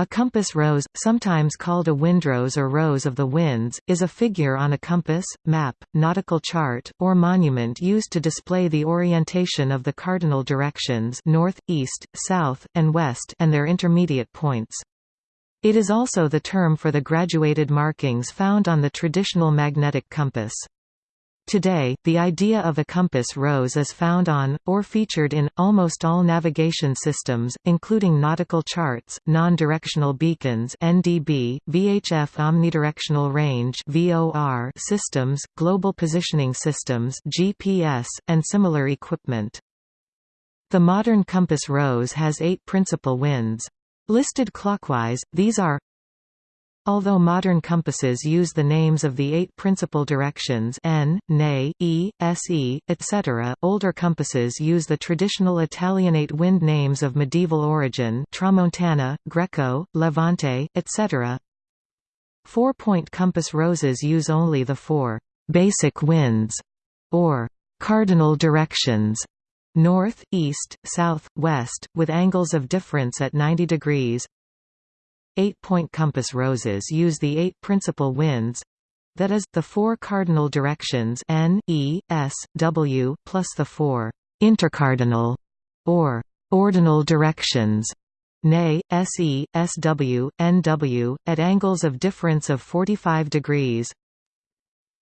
A compass rose, sometimes called a windrose or rose of the winds, is a figure on a compass, map, nautical chart, or monument used to display the orientation of the cardinal directions north, east, south, and west and their intermediate points. It is also the term for the graduated markings found on the traditional magnetic compass. Today, the idea of a compass rose is found on, or featured in, almost all navigation systems, including nautical charts, non-directional beacons NDB, VHF omnidirectional range VOR systems, global positioning systems GPS, and similar equipment. The modern compass rose has eight principal winds. Listed clockwise, these are Although modern compasses use the names of the eight principal directions N, Ne, E, Se, etc., older compasses use the traditional Italianate wind names of medieval origin Tramontana, Greco, Levante, etc. Four-point compass roses use only the four «basic winds» or «cardinal directions» north, east, south, west, with angles of difference at 90 degrees Eight-point compass roses use the eight principal winds that is, the four cardinal directions N, E, S, W, plus the four intercardinal or ordinal directions Ne, Se, Sw, Nw, at angles of difference of 45 degrees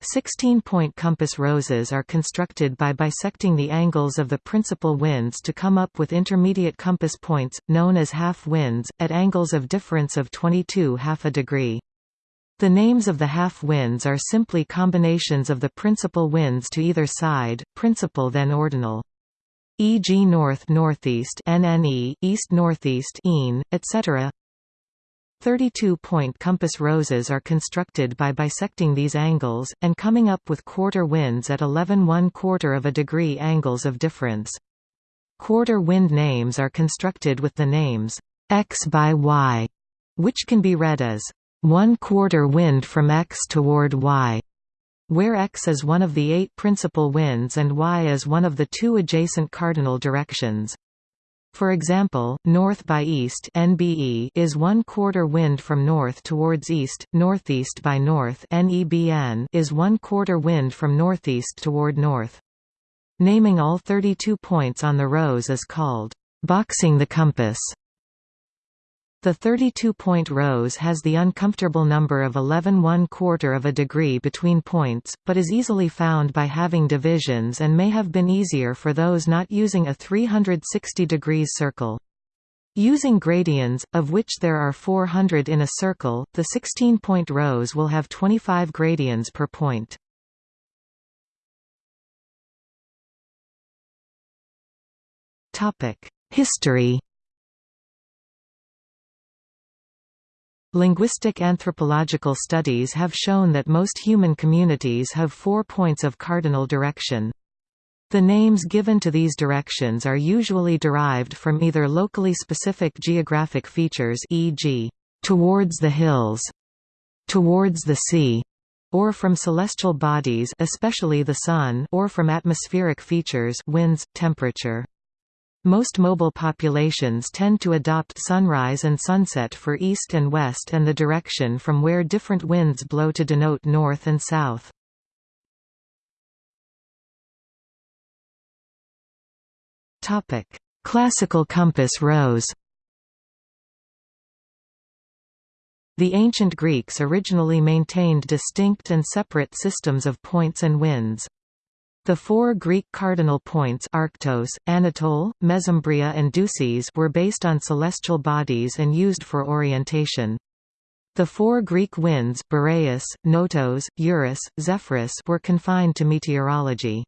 16-point compass roses are constructed by bisecting the angles of the principal winds to come up with intermediate compass points, known as half winds, at angles of difference of 22 half a degree. The names of the half winds are simply combinations of the principal winds to either side, principal then ordinal. E.g. north-northeast NNE, east-northeast EAN, etc. 32-point compass roses are constructed by bisecting these angles, and coming up with quarter winds at 11 1 quarter of a degree angles of difference. Quarter wind names are constructed with the names x by y, which can be read as 1 quarter wind from x toward y, where x is one of the eight principal winds and y is one of the two adjacent cardinal directions. For example, north by east NBE is one quarter wind from north towards east, northeast by north NEBN is one quarter wind from northeast toward north. Naming all 32 points on the rose is called boxing the compass. The 32-point rose has the uncomfortable number of 11 1 quarter of a degree between points, but is easily found by having divisions and may have been easier for those not using a 360 degrees circle. Using gradients, of which there are 400 in a circle, the 16-point rose will have 25 gradients per point. History Linguistic anthropological studies have shown that most human communities have four points of cardinal direction. The names given to these directions are usually derived from either locally specific geographic features e.g., towards the hills, towards the sea, or from celestial bodies especially the sun or from atmospheric features winds, temperature. Most mobile populations tend to adopt sunrise and sunset for east and west and the direction from where different winds blow to denote north and south. Classical compass rose The ancient Greeks originally maintained distinct and separate systems of points and winds. The four Greek cardinal points Arctos, Anatole, Mesembria and Dysis were based on celestial bodies and used for orientation. The four Greek winds Boreas, Notos, Eurus, Zephyrus were confined to meteorology.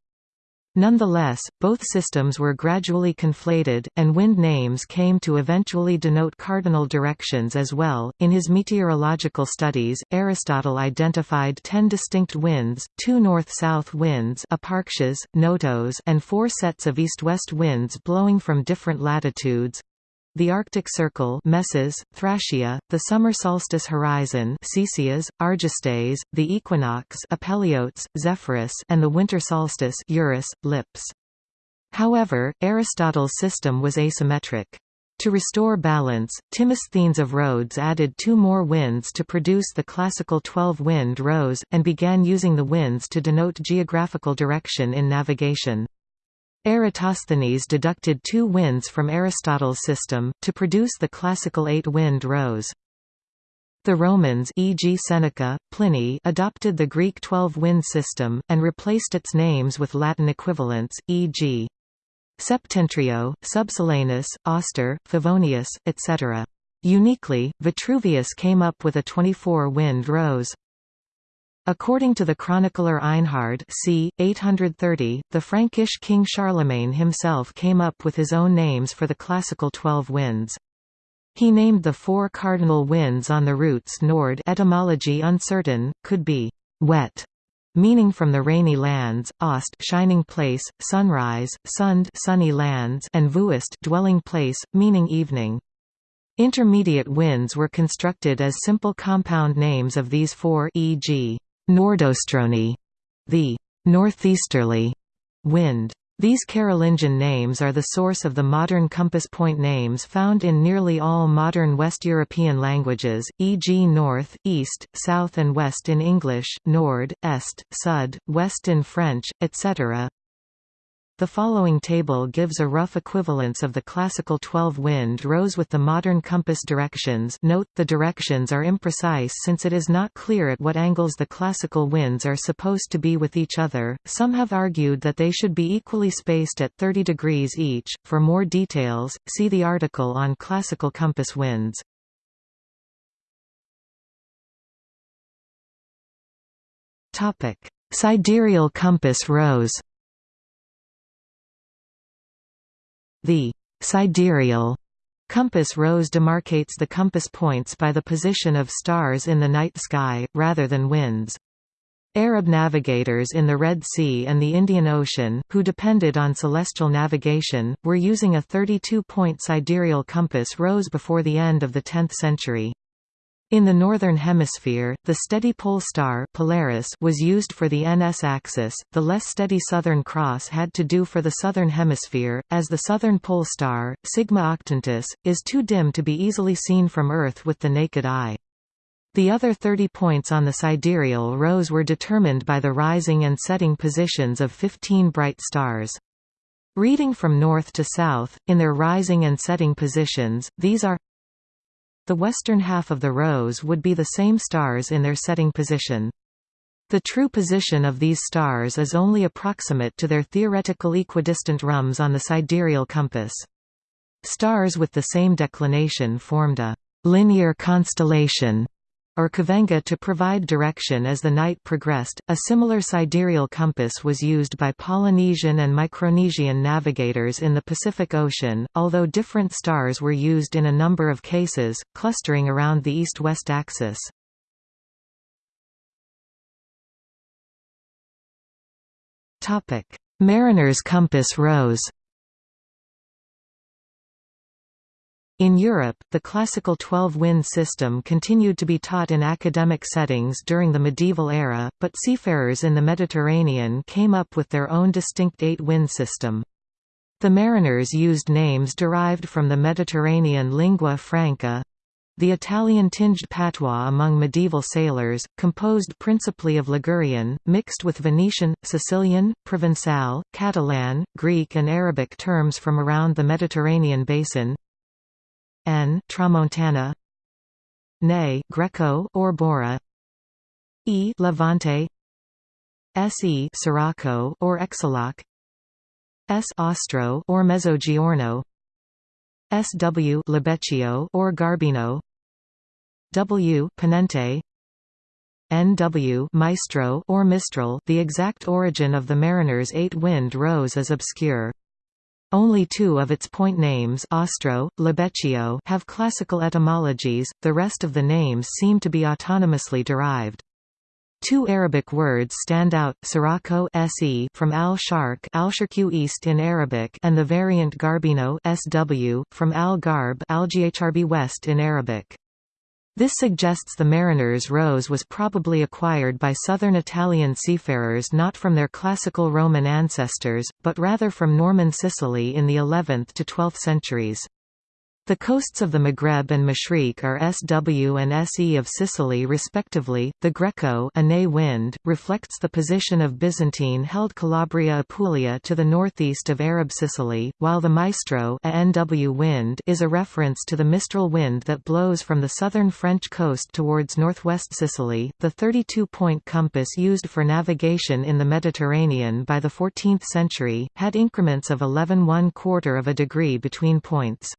Nonetheless, both systems were gradually conflated, and wind names came to eventually denote cardinal directions as well. In his meteorological studies, Aristotle identified ten distinct winds, two north-south winds Aparctias, notos, and four sets of east-west winds blowing from different latitudes, the Arctic Circle Meses, Thracia, the summer solstice horizon Cepheus, Argestes, the equinox Apeliotes, Zephyrus and the winter solstice Eurus, Lips. However, Aristotle's system was asymmetric. To restore balance, Timosthenes of Rhodes added two more winds to produce the classical 12-wind rose, and began using the winds to denote geographical direction in navigation. Eratosthenes deducted two winds from Aristotle's system, to produce the classical eight-wind rose. The Romans e.g. Seneca, Pliny adopted the Greek 12-wind system, and replaced its names with Latin equivalents, e.g. Septentrio, Subsolanus, Auster, Favonius, etc. Uniquely, Vitruvius came up with a 24-wind rose. According to the chronicler Einhard c. 830, the Frankish king Charlemagne himself came up with his own names for the classical twelve winds. He named the four cardinal winds on the roots Nord etymology uncertain, could be «wet», meaning from the rainy lands, Ost shining place, sunrise, Sund sunny lands and Vuist dwelling place, meaning evening. Intermediate winds were constructed as simple compound names of these four e.g. Nordostroni, the northeasterly wind. These Carolingian names are the source of the modern compass point names found in nearly all modern West European languages, e.g. north, east, south and west in English, nord, est, sud, west in French, etc. The following table gives a rough equivalence of the classical 12-wind rose with the modern compass directions note, the directions are imprecise since it is not clear at what angles the classical winds are supposed to be with each other, some have argued that they should be equally spaced at 30 degrees each. For more details, see the article on classical compass winds. Sidereal compass rose The sidereal compass rose demarcates the compass points by the position of stars in the night sky, rather than winds. Arab navigators in the Red Sea and the Indian Ocean, who depended on celestial navigation, were using a 32-point sidereal compass rose before the end of the 10th century. In the Northern Hemisphere, the steady pole star Polaris was used for the NS axis, the less steady Southern Cross had to do for the Southern Hemisphere, as the Southern Pole Star, Sigma Octantis, is too dim to be easily seen from Earth with the naked eye. The other 30 points on the sidereal rose were determined by the rising and setting positions of 15 bright stars. Reading from north to south, in their rising and setting positions, these are the western half of the rose would be the same stars in their setting position. The true position of these stars is only approximate to their theoretical equidistant rhumb on the sidereal compass. Stars with the same declination formed a linear constellation or kavanga to provide direction as the night progressed. A similar sidereal compass was used by Polynesian and Micronesian navigators in the Pacific Ocean, although different stars were used in a number of cases, clustering around the east-west axis. Mariner's compass rose In Europe, the classical 12-wind system continued to be taught in academic settings during the medieval era, but seafarers in the Mediterranean came up with their own distinct eight-wind system. The mariners used names derived from the Mediterranean lingua franca, the Italian-tinged patois among medieval sailors, composed principally of Ligurian, mixed with Venetian, Sicilian, Provençal, Catalan, Greek and Arabic terms from around the Mediterranean basin, N. Tramontana. Ne. Greco or Bora. E. Levante. Se Sirocco or Exaloc S. Ostro or Mezzogiorno SW Libeccio or Garbino. W. Ponente. NW Maestro or Mistral The exact origin of the mariner's eight-wind rose is obscure. Only two of its point names Ostro, Libeccio have classical etymologies, the rest of the names seem to be autonomously derived. Two Arabic words stand out, Sirocco se from al-Sharq al east in Arabic and the variant Garbino sw, from al-Garb al west in Arabic. This suggests the mariner's rose was probably acquired by southern Italian seafarers not from their classical Roman ancestors, but rather from Norman Sicily in the 11th to 12th centuries. The coasts of the Maghreb and Mashriq are SW and SE of Sicily respectively. The Greco wind reflects the position of Byzantine-held Calabria Apulia to the northeast of Arab Sicily, while the Maestro NW wind is a reference to the Mistral wind that blows from the southern French coast towards northwest Sicily. The 32-point compass used for navigation in the Mediterranean by the 14th century had increments of 11 1 quarter of a degree between points.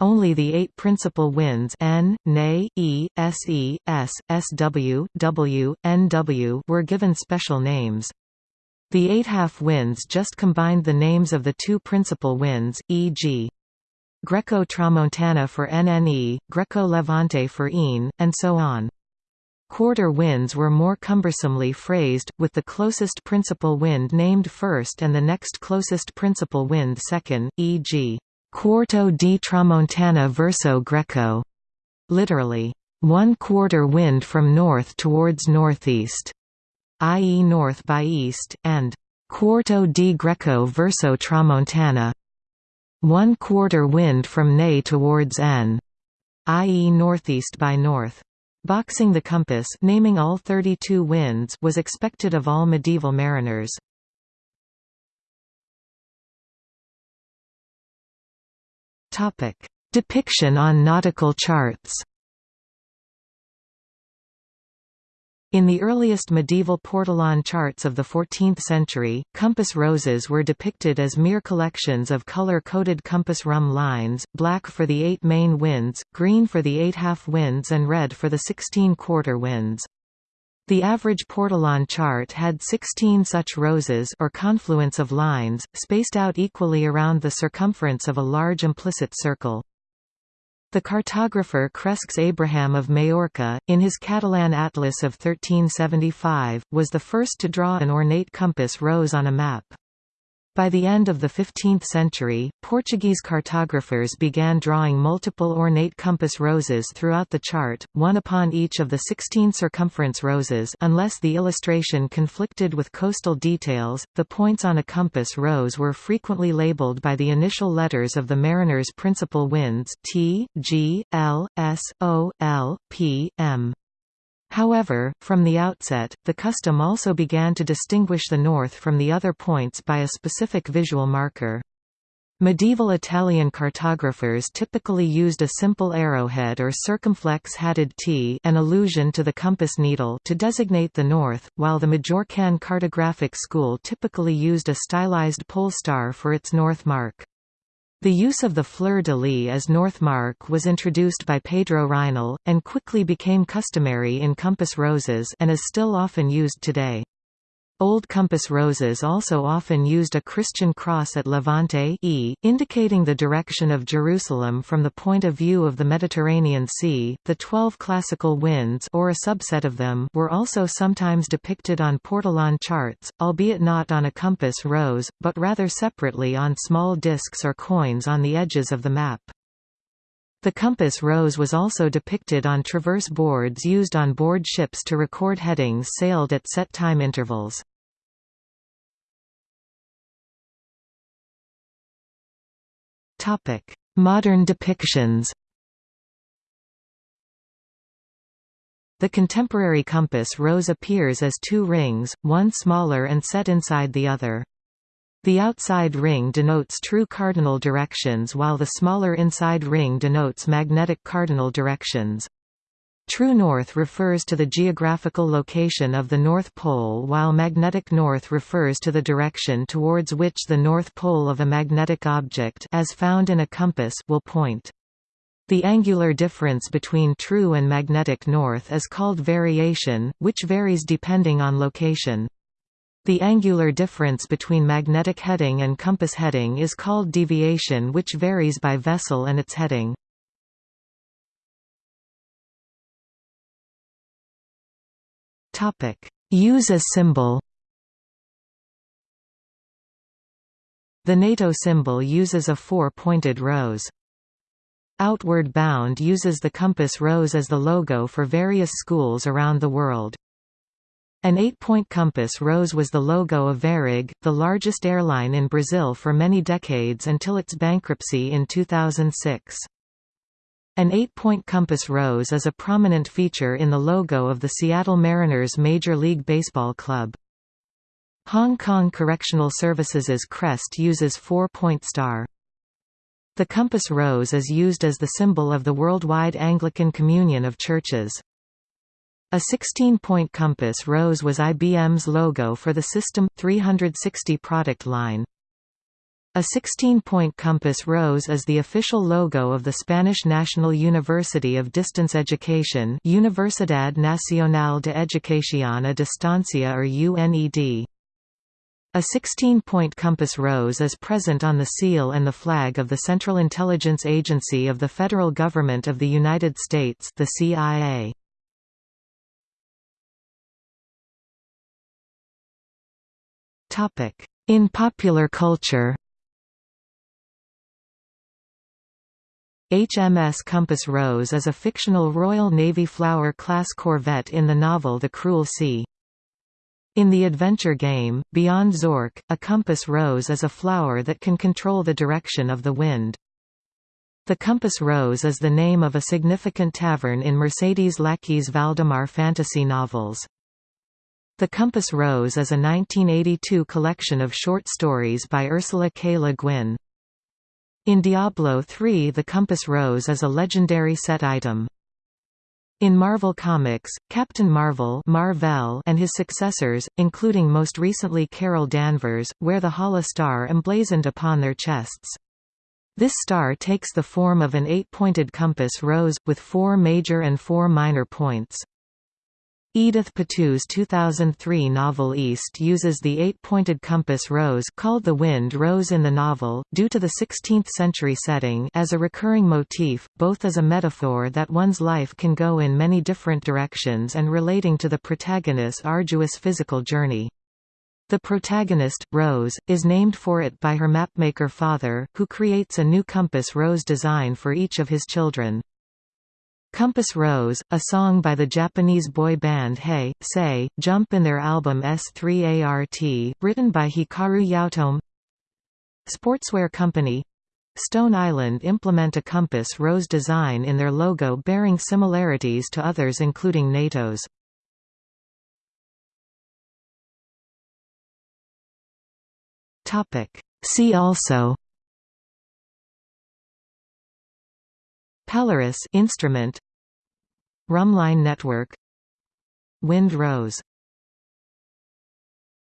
Only the eight principal winds N, Ne, E, Se, S, Sw, W, Nw were given special names. The eight half winds just combined the names of the two principal winds, e.g. Greco-Tramontana for NNE, Greco-Levante for ENE, and so on. Quarter winds were more cumbersomely phrased, with the closest principal wind named first and the next closest principal wind second, e.g. Quarto di tramontana verso Greco, literally, one quarter wind from north towards northeast, i.e. north by east, and Quarto di Greco verso tramontana, one quarter wind from Ne towards N, i.e. northeast by north. Boxing the compass naming all 32 winds was expected of all medieval mariners. Depiction on nautical charts. In the earliest medieval portolan charts of the 14th century, compass roses were depicted as mere collections of color-coded compass rhumb lines, black for the eight main winds, green for the eight half winds and red for the 16 quarter winds. The average portolan chart had 16 such roses or confluence of lines, spaced out equally around the circumference of a large implicit circle. The cartographer Cresques Abraham of Majorca, in his Catalan Atlas of 1375, was the first to draw an ornate compass rose on a map. By the end of the 15th century, Portuguese cartographers began drawing multiple ornate compass roses throughout the chart, one upon each of the 16 circumference roses unless the illustration conflicted with coastal details. The points on a compass rose were frequently labeled by the initial letters of the mariner's principal winds T, G, L, S, O, L, P, M. However, from the outset, the custom also began to distinguish the north from the other points by a specific visual marker. Medieval Italian cartographers typically used a simple arrowhead or circumflex hatted T an allusion to the compass needle to designate the north, while the Majorcan cartographic school typically used a stylized pole star for its north mark. The use of the fleur-de-lis as north mark was introduced by Pedro Reinl, and quickly became customary in compass roses and is still often used today. Old compass roses also often used a Christian cross at Levante e, indicating the direction of Jerusalem from the point of view of the Mediterranean Sea. The twelve classical winds or a subset of them were also sometimes depicted on portolan charts, albeit not on a compass rose, but rather separately on small discs or coins on the edges of the map. The compass rose was also depicted on traverse boards used on board ships to record headings sailed at set time intervals. Modern depictions The contemporary compass rose appears as two rings, one smaller and set inside the other. The outside ring denotes true cardinal directions while the smaller inside ring denotes magnetic cardinal directions. True north refers to the geographical location of the North Pole while magnetic north refers to the direction towards which the North Pole of a magnetic object as found in a compass will point. The angular difference between true and magnetic north is called variation, which varies depending on location. The angular difference between magnetic heading and compass heading is called deviation which varies by vessel and its heading. Use as symbol The NATO symbol uses a four-pointed rose. Outward Bound uses the compass rose as the logo for various schools around the world. An eight-point compass rose was the logo of Varig, the largest airline in Brazil for many decades until its bankruptcy in 2006. An eight-point compass rose is a prominent feature in the logo of the Seattle Mariners Major League Baseball club. Hong Kong Correctional Services's crest uses four-point star. The compass rose is used as the symbol of the Worldwide Anglican Communion of Churches. A 16-point compass rose was IBM's logo for the System 360 product line. A 16-point compass rose is the official logo of the Spanish National University of Distance Education Universidad Nacional de Educación a Distancia or UNED. A 16-point compass rose is present on the seal and the flag of the Central Intelligence Agency of the Federal Government of the United States the CIA. In popular culture HMS Compass Rose is a fictional Royal Navy Flower-class corvette in the novel The Cruel Sea. In the adventure game, Beyond Zork, a compass rose is a flower that can control the direction of the wind. The Compass Rose is the name of a significant tavern in Mercedes Lackey's Valdemar fantasy novels. The Compass Rose is a 1982 collection of short stories by Ursula K. Le Guin. In Diablo III the Compass Rose is a legendary set item. In Marvel Comics, Captain Marvel Mar-Vell and his successors, including most recently Carol Danvers, wear the Hala star emblazoned upon their chests. This star takes the form of an eight-pointed compass rose, with four major and four minor points. Edith Pattou's 2003 novel East uses the eight-pointed compass rose called the wind rose in the novel, due to the 16th-century setting as a recurring motif, both as a metaphor that one's life can go in many different directions and relating to the protagonist's arduous physical journey. The protagonist, Rose, is named for it by her mapmaker father, who creates a new compass rose design for each of his children. Compass Rose, a song by the Japanese boy band Hey, Say, Jump in their album S3ART, written by Hikaru Yaotome. Sportswear company. Stone Island implement a compass rose design in their logo bearing similarities to others including NATO's. See also Polaris instrument. Rhumbline network. Wind Rose